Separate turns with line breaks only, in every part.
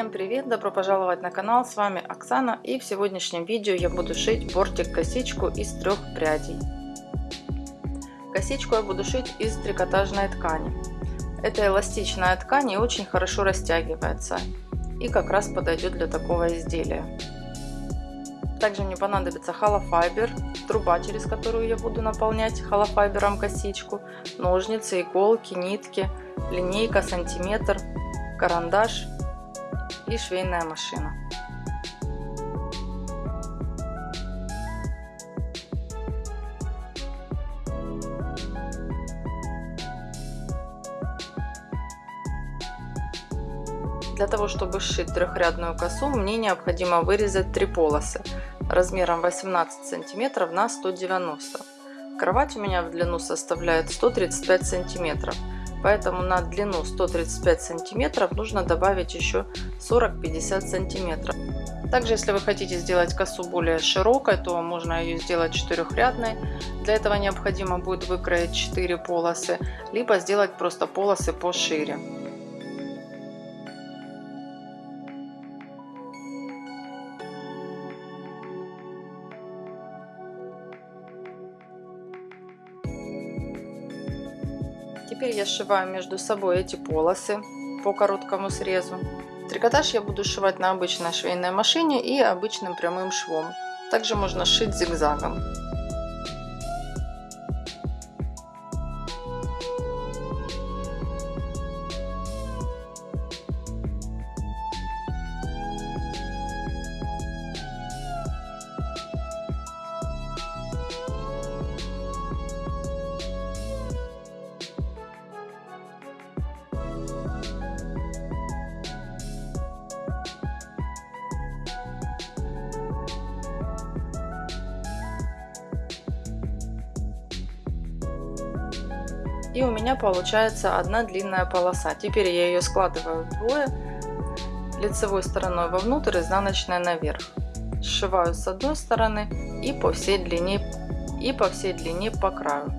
Всем привет! Добро пожаловать на канал! С вами Оксана и в сегодняшнем видео я буду шить бортик-косичку из трех прядей. Косичку я буду шить из трикотажной ткани. Это эластичная ткань и очень хорошо растягивается и как раз подойдет для такого изделия. Также мне понадобится холофайбер, труба, через которую я буду наполнять холофайбером косичку, ножницы, иголки, нитки, линейка, сантиметр, карандаш и швейная машина. Для того, чтобы сшить трехрядную косу, мне необходимо вырезать три полосы размером 18 сантиметров на 190. Кровать у меня в длину составляет 135 сантиметров. Поэтому на длину 135 сантиметров нужно добавить еще 40-50 сантиметров. Также, если вы хотите сделать косу более широкой, то можно ее сделать четырехрядной. Для этого необходимо будет выкроить 4 полосы, либо сделать просто полосы пошире. Теперь я сшиваю между собой эти полосы по короткому срезу. Трикотаж я буду сшивать на обычной швейной машине и обычным прямым швом. Также можно сшить зигзагом. И у меня получается одна длинная полоса. Теперь я ее складываю вдвое, лицевой стороной вовнутрь, изнаночной наверх. Сшиваю с одной стороны и по всей длине, и по всей длине по краю.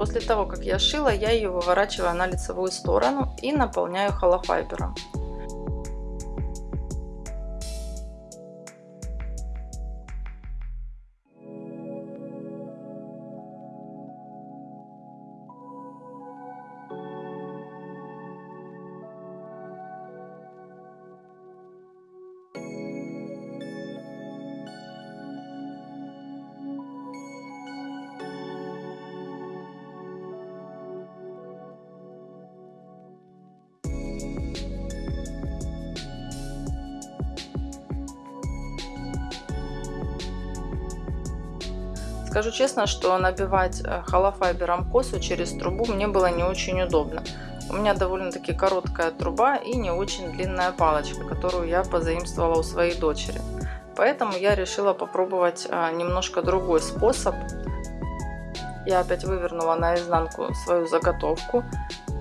После того, как я шила, я ее выворачиваю на лицевую сторону и наполняю холофайбером. Скажу честно, что набивать э, холофайбером косу через трубу мне было не очень удобно. У меня довольно-таки короткая труба и не очень длинная палочка, которую я позаимствовала у своей дочери. Поэтому я решила попробовать э, немножко другой способ. Я опять вывернула наизнанку свою заготовку,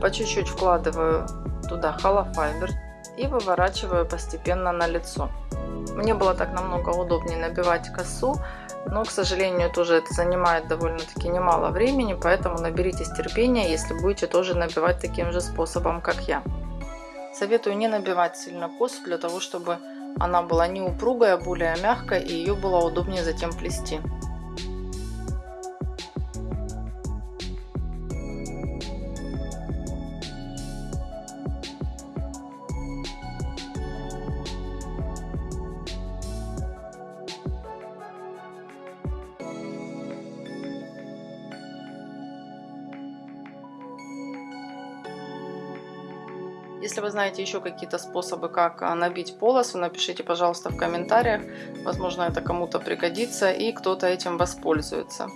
по чуть-чуть вкладываю туда холофайбер и выворачиваю постепенно на лицо. Мне было так намного удобнее набивать косу, но, к сожалению, тоже это занимает довольно-таки немало времени, поэтому наберитесь терпения, если будете тоже набивать таким же способом, как я. Советую не набивать сильно косу, для того, чтобы она была не упругая, а более мягкая и ее было удобнее затем плести. Если вы знаете еще какие-то способы, как а, набить полосу, напишите, пожалуйста, в комментариях. Возможно, это кому-то пригодится и кто-то этим воспользуется.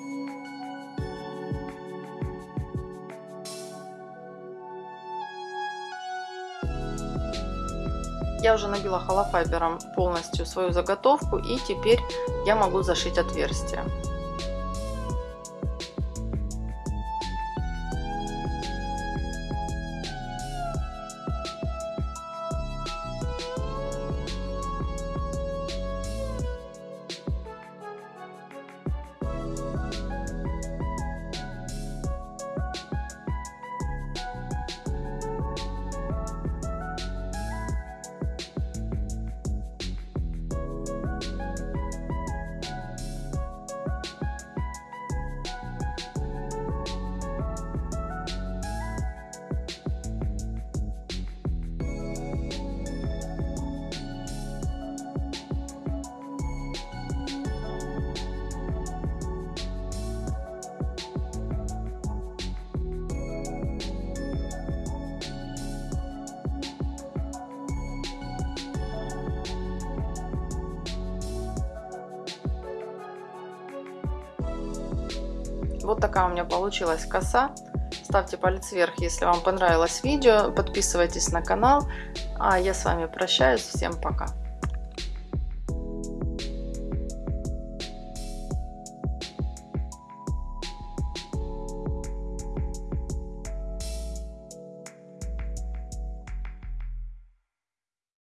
Я уже набила холофайбером полностью свою заготовку и теперь я могу зашить отверстие. Вот такая у меня получилась коса. Ставьте палец вверх, если вам понравилось видео. Подписывайтесь на канал. А я с вами прощаюсь. Всем пока.